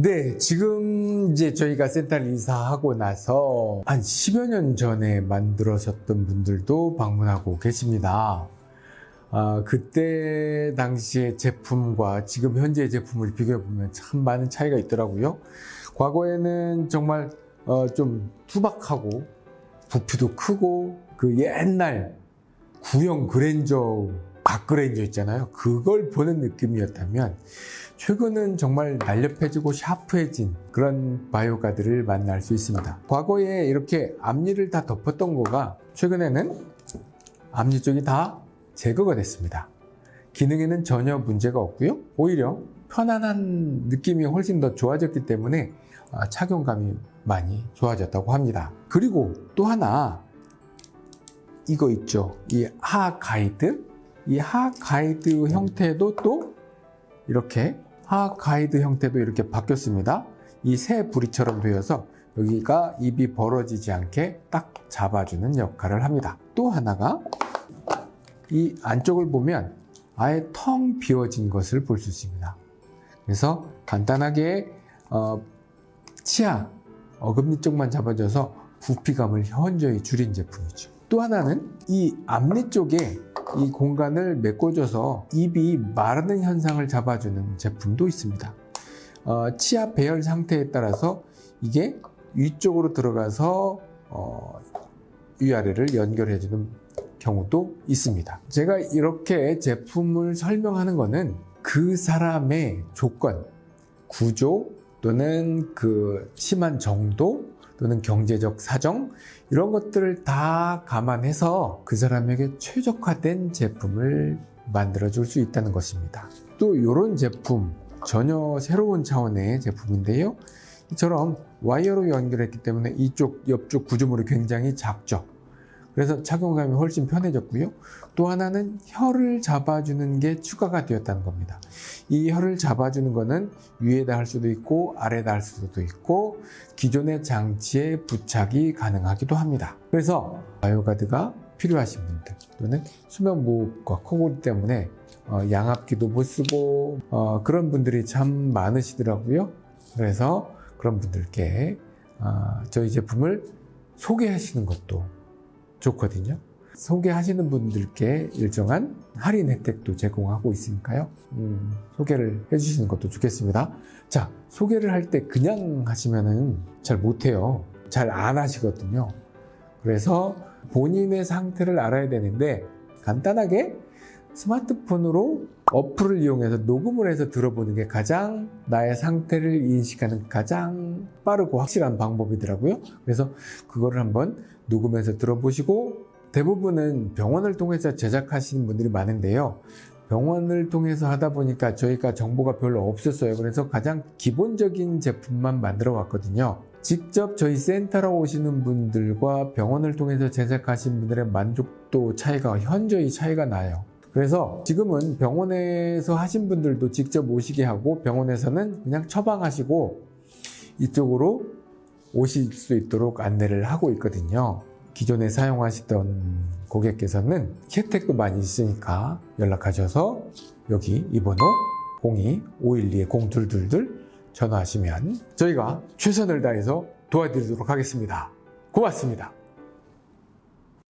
네, 지금 이제 저희가 센터를 이사하고 나서 한 10여 년 전에 만들어졌던 분들도 방문하고 계십니다. 아, 그때 당시의 제품과 지금 현재의 제품을 비교해 보면 참 많은 차이가 있더라고요. 과거에는 정말 어, 좀 투박하고 부피도 크고 그 옛날 구형 그랜저 박그랜저 있잖아요. 그걸 보는 느낌이었다면 최근은 정말 날렵해지고 샤프해진 그런 바이오가드를 만날 수 있습니다. 과거에 이렇게 앞니를 다 덮었던 거가 최근에는 앞니 쪽이 다 제거가 됐습니다. 기능에는 전혀 문제가 없고요. 오히려 편안한 느낌이 훨씬 더 좋아졌기 때문에 아, 착용감이 많이 좋아졌다고 합니다. 그리고 또 하나 이거 있죠. 이 하 가이드. 이 하 가이드 형태도 또 이렇게 하 가이드 형태도 이렇게 바뀌었습니다. 이 새 부리처럼 되어서 여기가 입이 벌어지지 않게 딱 잡아주는 역할을 합니다. 또 하나가 이 안쪽을 보면 아예 텅 비어진 것을 볼 수 있습니다. 그래서 간단하게 어, 치아 어금니 쪽만 잡아줘서 부피감을 현저히 줄인 제품이죠. 또 하나는 이 앞니 쪽에 이 공간을 메꿔줘서 입이 마르는 현상을 잡아주는 제품도 있습니다. 어, 치아 배열 상태에 따라서 이게 위쪽으로 들어가서 어, 위아래를 연결해주는 경우도 있습니다. 제가 이렇게 제품을 설명하는 것은 그 사람의 조건, 구조 또는 그 심한 정도 또는 경제적 사정 이런 것들을 다 감안해서 그 사람에게 최적화된 제품을 만들어 줄 수 있다는 것입니다. 또 이런 제품 전혀 새로운 차원의 제품인데요. 이처럼 와이어로 연결했기 때문에 이쪽 옆쪽 구조물이 굉장히 작죠. 그래서 착용감이 훨씬 편해졌고요. 또 하나는 혀를 잡아주는 게 추가가 되었다는 겁니다. 이 혀를 잡아주는 것은 위에다 할 수도 있고 아래다 할 수도 있고 기존의 장치에 부착이 가능하기도 합니다. 그래서 바이오가드가 필요하신 분들 또는 수면 무호흡과 코골이 때문에 어, 양압기도 못 쓰고 어, 그런 분들이 참 많으시더라고요. 그래서 그런 분들께 어, 저희 제품을 소개하시는 것도 좋거든요. 소개하시는 분들께 일정한 할인 혜택도 제공하고 있으니까요. 음, 소개를 해주시는 것도 좋겠습니다. 자, 소개를 할 때 그냥 하시면은 잘 못해요. 잘 안 하시거든요. 그래서 본인의 상태를 알아야 되는데 간단하게 스마트폰으로 어플을 이용해서 녹음을 해서 들어보는 게 가장 나의 상태를 인식하는 가장 빠르고 확실한 방법이더라고요. 그래서 그거를 한번 녹음해서 들어보시고 대부분은 병원을 통해서 제작하시는 분들이 많은데요. 병원을 통해서 하다 보니까 저희가 정보가 별로 없었어요. 그래서 가장 기본적인 제품만 만들어 왔거든요. 직접 저희 센터로 오시는 분들과 병원을 통해서 제작하신 분들의 만족도 차이가 현저히 차이가 나요. 그래서 지금은 병원에서 하신 분들도 직접 오시게 하고 병원에서는 그냥 처방하시고 이쪽으로 오실 수 있도록 안내를 하고 있거든요. 기존에 사용하시던 고객께서는 혜택도 많이 있으니까 연락하셔서 여기 이 번호 02-512-0222 전화하시면 저희가 최선을 다해서 도와드리도록 하겠습니다. 고맙습니다.